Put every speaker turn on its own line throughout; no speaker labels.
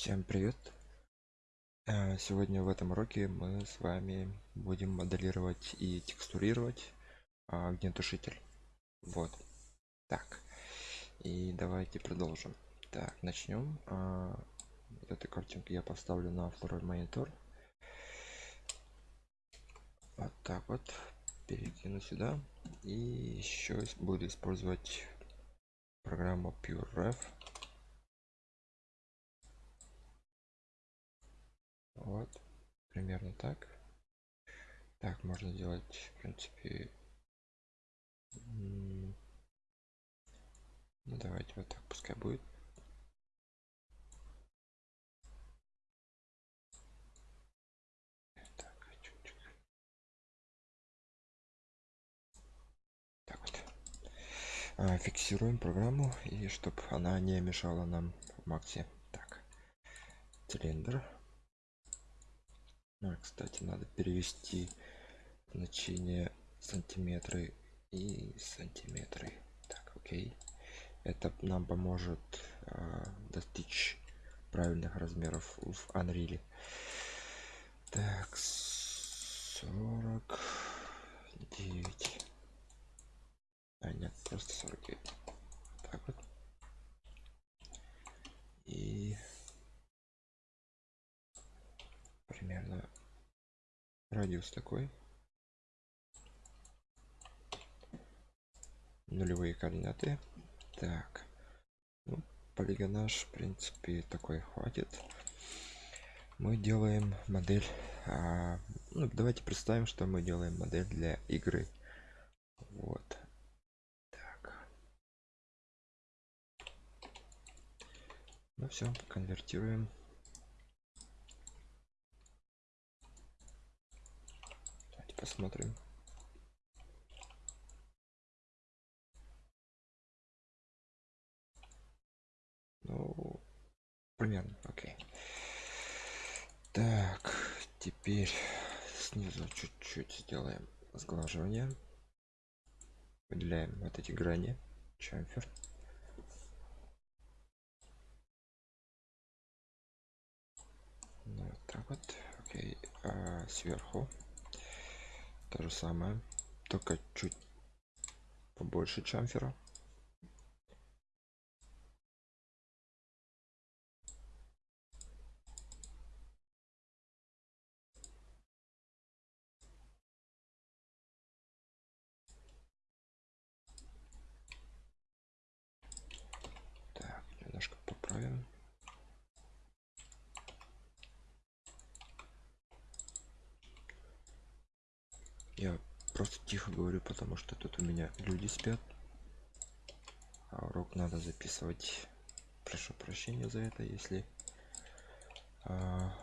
Всем привет! Э, Сегодня в этом уроке мы с вами будем моделировать и текстурировать а, огнетушитель. Вот. Так. И давайте продолжим. Так, начнем. А, эту картинку я поставлю на второй монитор. Вот так вот. Перекину сюда. И еще буду использовать программу PureRef. Вот. Примерно так. Так, можно делать, в принципе... Ну, давайте вот так пускай будет. А, фиксируем программу и чтобы она не мешала нам в максе. Так. Цилиндр. А, кстати, надо перевести значение сантиметры и сантиметры. Так, окей. Это нам поможет а, достичь правильных размеров в Unreal. Так, 49. А, нет, просто 49. Так вот. И примерно радиус такой. Нулевые координаты. Так. Ну, полигонаж, в принципе, такой хватит. Мы делаем модель. а, ну, давайте представим, что мы делаем модель для игры. Вот. Так. Ну все, конвертируем. Давайте посмотрим. Ну, примерно, окей. Так, теперь снизу чуть-чуть сделаем сглаживание. Выделяем вот эти грани. Чамфер. Ну, вот так вот. Окей. А сверху то же самое. Только чуть побольше чамфера. Так, немножко поправим. Я просто тихо говорю, потому что тут у меня люди спят. А урок надо записывать. Прошу прощения за это, если а,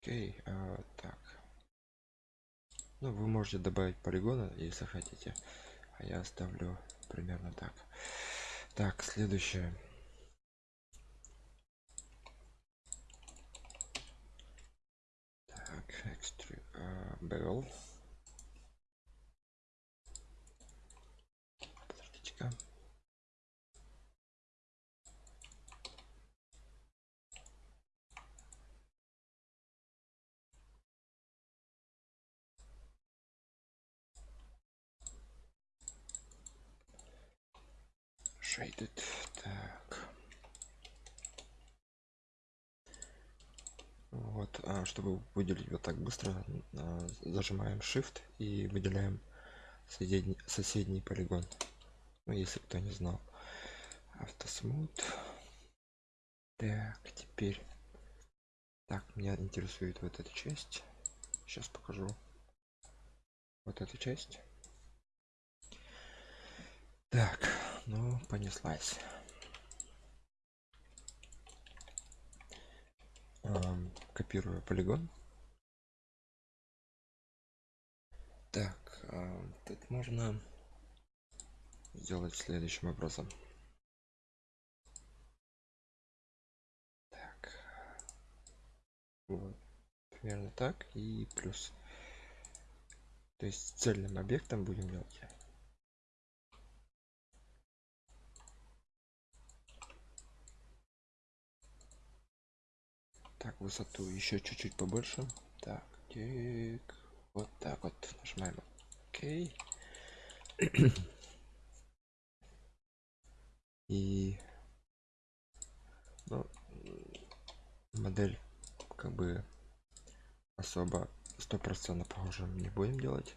Окей, а, так. Ну, вы можете добавить полигона, если хотите. А я оставлю примерно так. Так, следующее. Так, экстру... а, bevel. Подождите-ка. Shaded. Так. Вот, а чтобы выделить вот так быстро, а, зажимаем Shift и выделяем соседний, соседний полигон. Ну, если кто не знал. Автосмут. Так, теперь. Так, меня интересует вот эта часть. Сейчас покажу. Вот эту часть. Так, ну, понеслась. Ам, копирую полигон. Так, а, тут можно сделать следующим образом. Так. Вот. примерно так и плюс то есть цельным объектом будем делать так высоту еще чуть-чуть побольше. Так так вот так вот нажимаем ок и ну, модель как бы особо стопроцентно похожим не будем делать.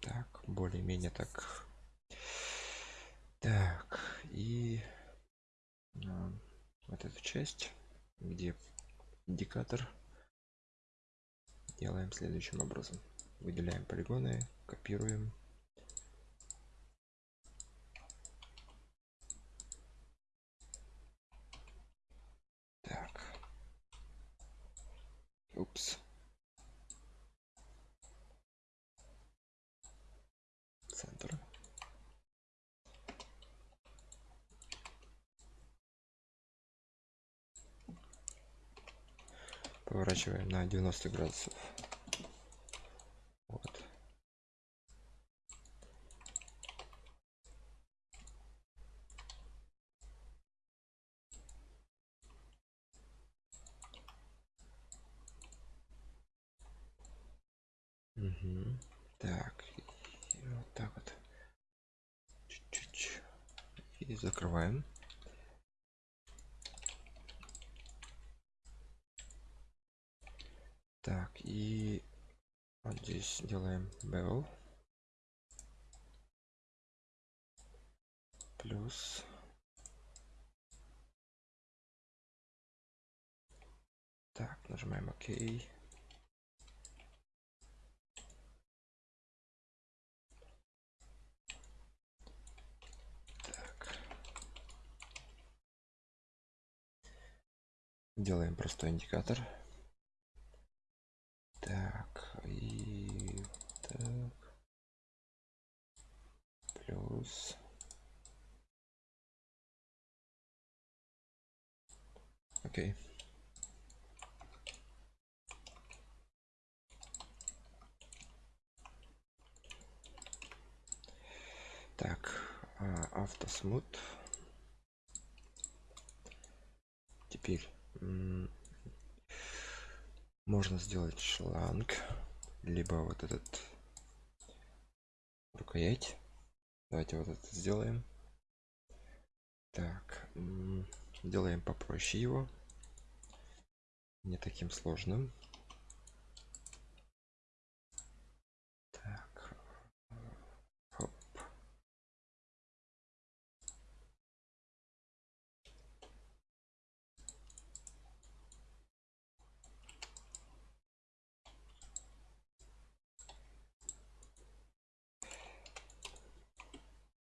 Так более-менее так. Так и вот эту часть где индикатор. Делаем следующим образом. Выделяем полигоны копируем. Так. Упс центр поворачиваем на 90 градусов вот Мгм. так и вот так вот чуть-чуть и закрываем так и вот bevel плюс. Так нажимаем ок. Так. Делаем простой индикатор. Так и так плюс окей так автосмут. Теперь можно сделать шланг либо вот этот рукоять давайте вот это сделаем. Так делаем попроще его. Не таким сложным так хоп.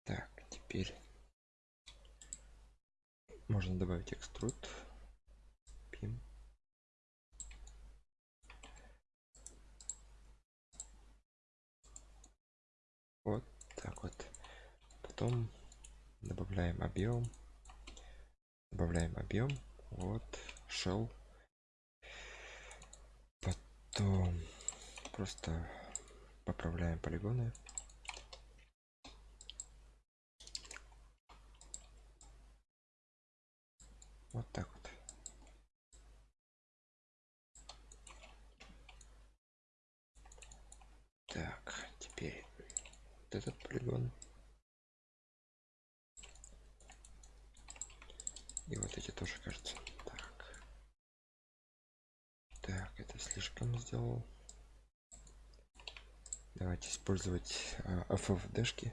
так теперь можно добавить экструд пим вот так вот. Потом добавляем объем. Добавляем объем. Вот shell потом просто поправляем полигоны. Вот так теперь вот этот полигон. И вот эти тоже кажется. Так. Так это слишком сделал. Давайте использовать а, FFD-шки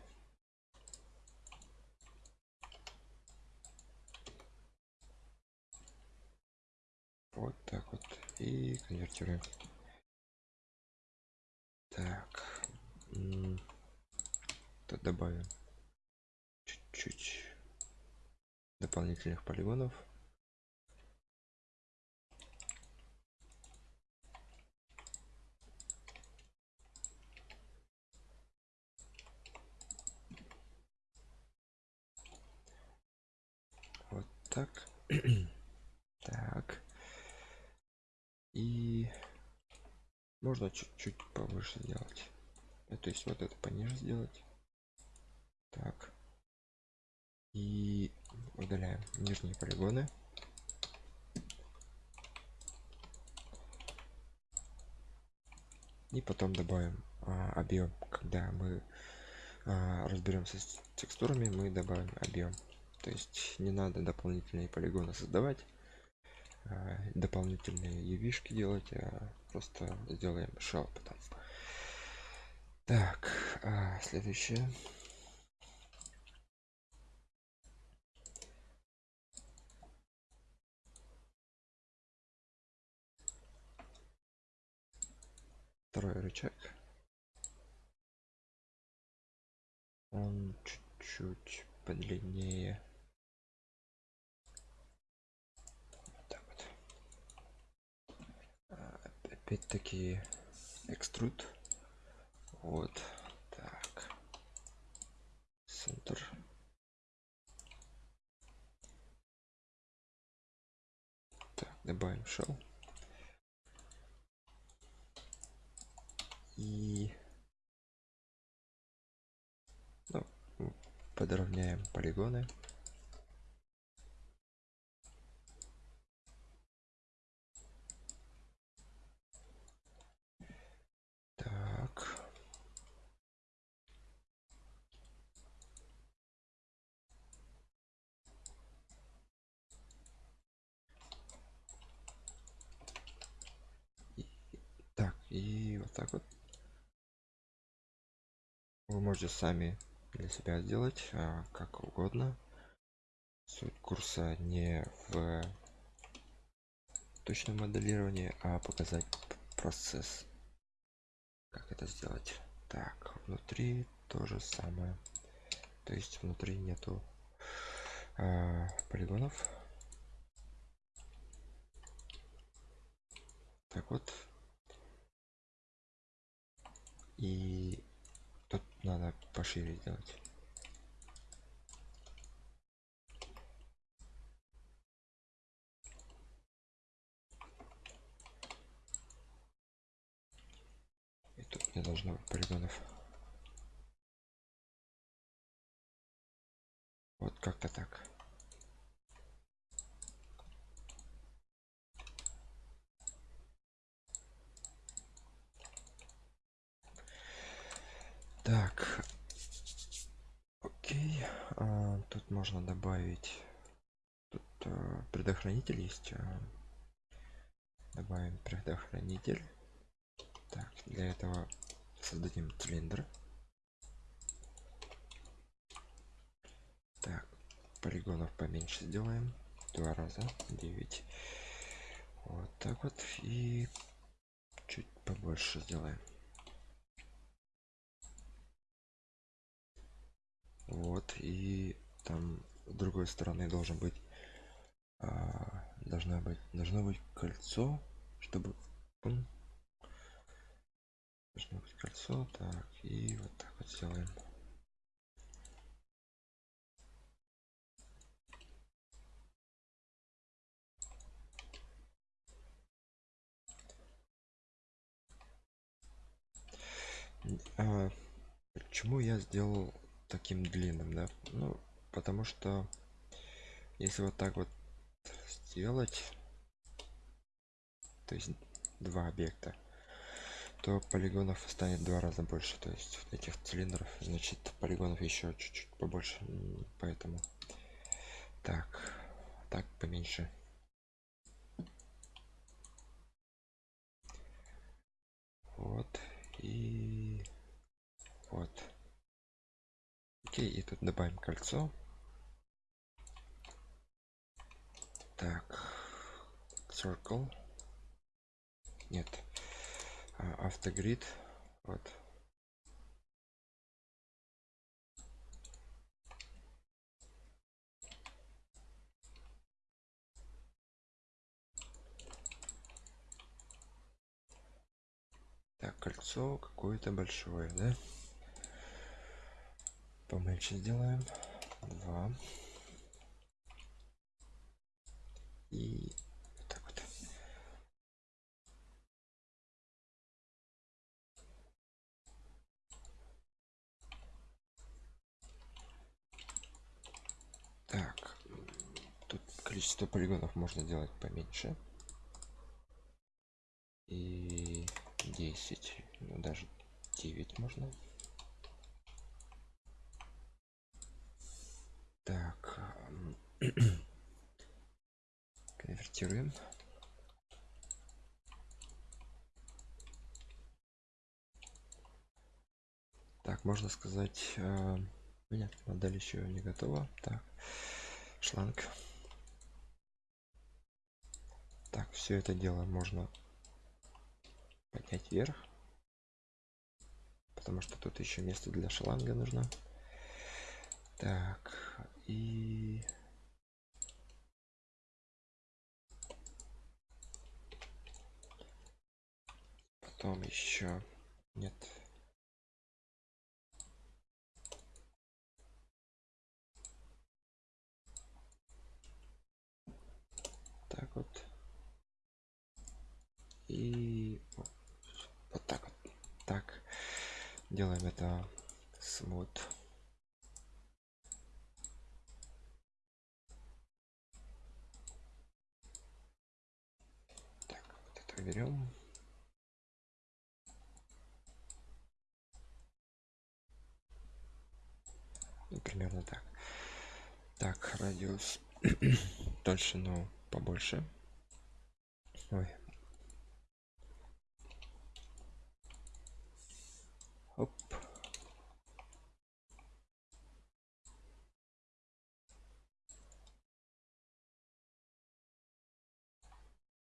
вот так вот. И конвертируем. Так. М, тут добавим чуть-чуть дополнительных полигонов. Вот так. Так. И можно чуть-чуть повыше сделать. То есть вот это пониже сделать так. И удаляем нижние полигоны. И потом добавим а, объем. Когда мы а, разберемся с текстурами мы добавим объем. То есть не надо дополнительные полигоны создавать а, дополнительные ювишки делать а просто сделаем shell потом. Так а, следующее второй рычаг. Он чуть-чуть подлиннее. Вот так вот. А, опять-таки экструд вот так. Центр. Так добавим shell и ну, подровняем полигоны. Так. И- так и вот так вот вы можете сами для себя сделать а, как угодно. Суть курса не в точном моделировании а показать процесс. Как это сделать? Так внутри то же самое. То есть внутри нету а, полигонов. Так вот. И надо пошире сделать. И тут не должно быть полигонов. Вот как-то так так. Окей. А, тут можно добавить. Тут а, предохранитель есть а, добавим предохранитель. Так для этого создадим цилиндр. Так полигонов поменьше сделаем. Два раза. 9 вот так вот. И чуть побольше сделаем вот и там с другой стороны должен быть а, должна быть должно быть кольцо чтобы пум, должно быть кольцо так и вот так вот сделаем. А, почему я сделал таким длинным да? Ну потому что если вот так вот сделать то есть два объекта то полигонов станет два раза больше. То есть этих цилиндров значит полигонов еще чуть-чуть побольше. Поэтому так так поменьше. Вот и вот окей и тут добавим кольцо. Так circle. Нет. А, автогрид. Вот. Так кольцо какое-то большое да Помельче сделаем. Два. И вот так вот. Так. Тут количество полигонов можно делать поменьше. И 10. Ну даже 9 можно. Так, конвертируем. Так, можно сказать, э, нет, модель еще не готова. Так, шланг. Так, все это дело можно поднять вверх. Потому что тут еще место для шланга нужно. Так, и... Потом еще... Нет, так вот. И вот так вот. Так делаем это. Смут берем ну, примерно так. Так радиус толщину побольше. Ой. Оп.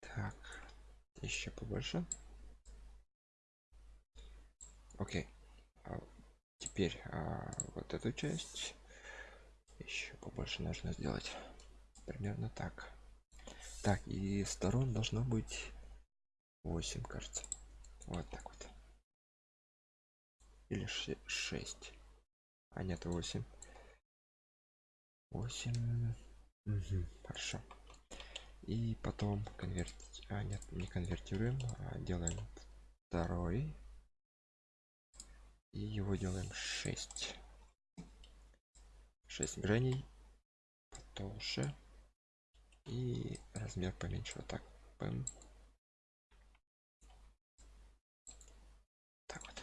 Так, еще побольше. Окей. А теперь а, вот эту часть еще побольше нужно сделать. Примерно так. Так, и сторон должно быть 8, кажется. Вот так вот. Или 6. А нет, 8. 8. Угу, хорошо. И потом конвертить. А, нет, не конвертируем, а делаем второй. И его делаем 6. 6 граней потолще и размер поменьше вот так Пэм. так вот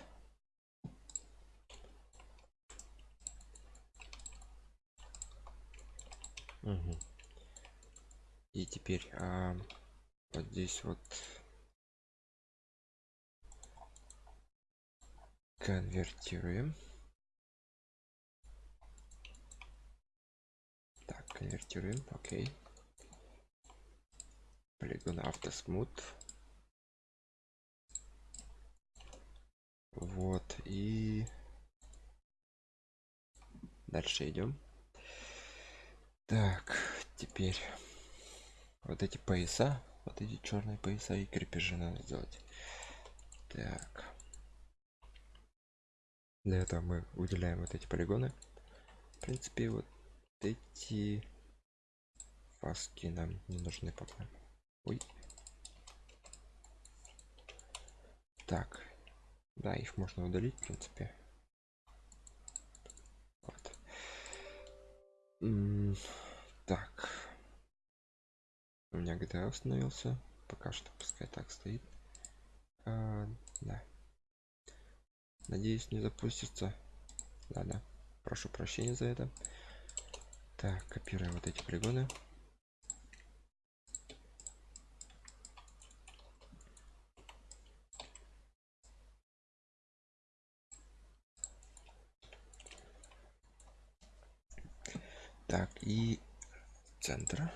угу. И теперь а, вот здесь вот. Конвертируем. Так конвертируем окей. Полигон автосмут. Вот и дальше идем. Так теперь вот эти пояса вот эти черные пояса и крепежи надо сделать так для этого мы выделяем вот эти полигоны в принципе вот эти фаски нам не нужны пока Ой. Так. Да, их можно удалить, в принципе. Вот. Так. У меня GTA установился. Пока что пускай так стоит. А, да. Надеюсь, не запустится. Да, да. Прошу прощения за это. Так, копируем вот эти полигоны. так и центра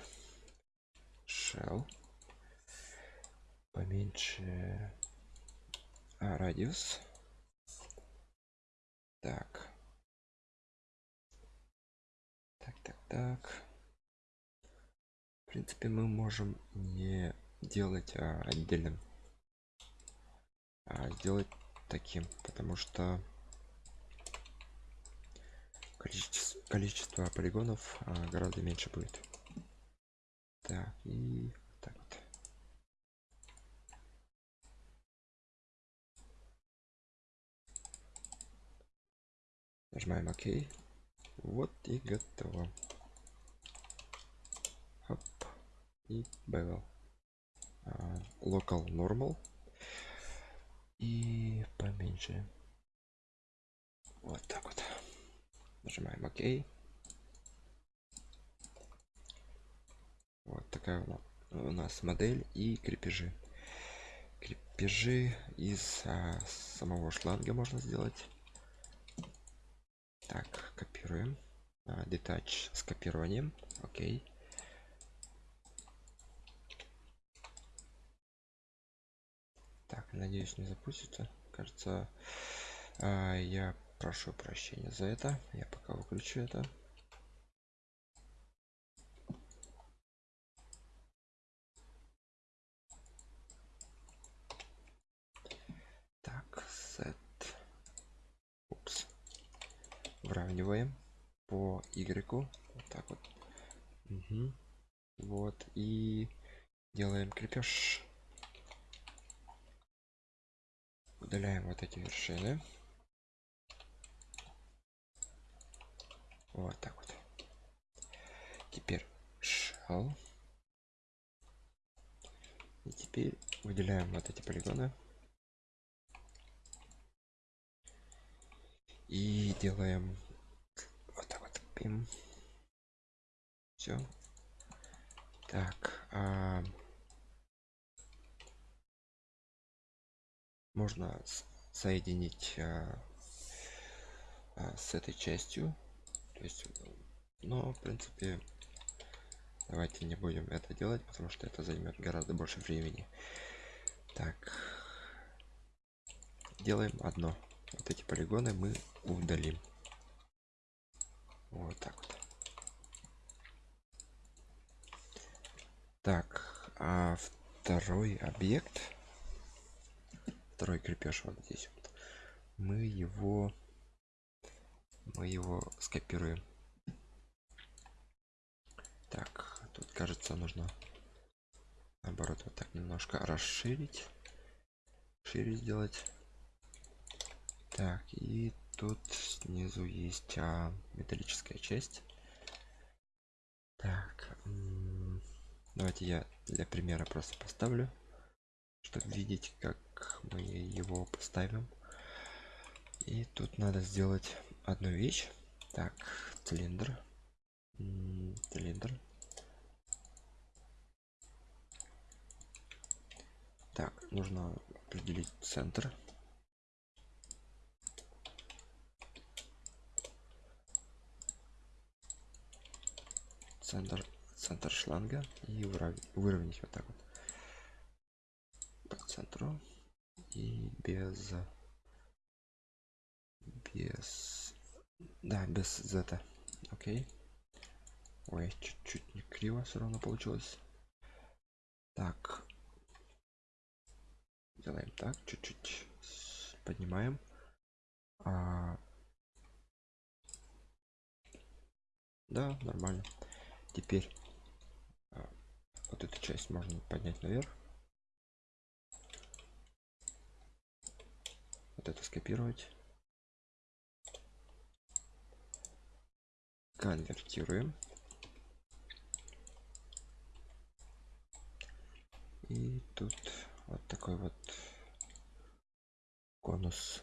shell поменьше. А, радиус. Так. Так так так. В принципе мы можем не делать а, отдельным. А сделать таким потому что количество, количество полигонов а, гораздо меньше будет. Так, и так вот. Нажимаем ОК. Вот и готово. и bevel а, local normal и поменьше вот так вот нажимаем ок вот такая у нас модель и крепежи. Крепежи из а, самого шланга можно сделать. Так копируем. А, детач с копированием. Окей. Так надеюсь не запустится. Кажется а, я прошу прощения за это. Я пока выключу это выравниваем по y. Вот так вот. Угу. вот и делаем крепеж. Удаляем вот эти вершины. Вот так вот. Теперь shell и теперь выделяем вот эти полигоны и делаем вот так вот. Пим. Все так а... можно соединить а... А, с этой частью. То есть но в принципе давайте не будем это делать потому что это займет гораздо больше времени. Так. Делаем одно вот эти полигоны мы удалим. Вот так вот. Так а второй объект второй крепеж вот здесь вот мы его мы его скопируем. Так тут кажется нужно наоборот вот так немножко расширить шире сделать так и тут снизу есть а, металлическая часть. Так давайте я для примера просто поставлю чтобы видеть как мы его поставим. И тут надо сделать одну вещь. Так цилиндр. Цилиндр. Так нужно определить центр центр центр шланга и выровнять вот так вот. По центру и без без да без зета окей. Ой чуть-чуть не криво все равно получилось. Так. Делаем так чуть-чуть поднимаем. А... да нормально теперь а, вот эту часть можно поднять наверх. Вот это скопировать. Конвертируем. И тут вот такой вот конус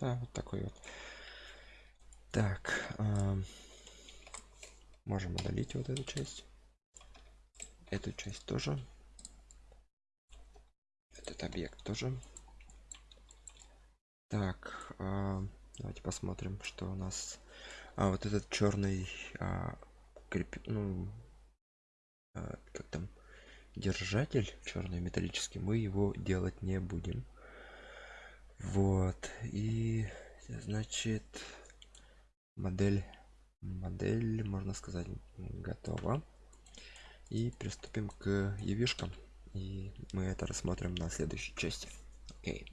да вот такой вот. Так э, можем удалить вот эту часть. Эту часть тоже. Этот объект тоже. Так э, давайте посмотрим что у нас. А вот этот черный а, креп... ну а, как там держатель черный металлический мы его делать не будем вот и значит модель модель можно сказать готова и приступим к евишкам и мы это рассмотрим на следующей части okay.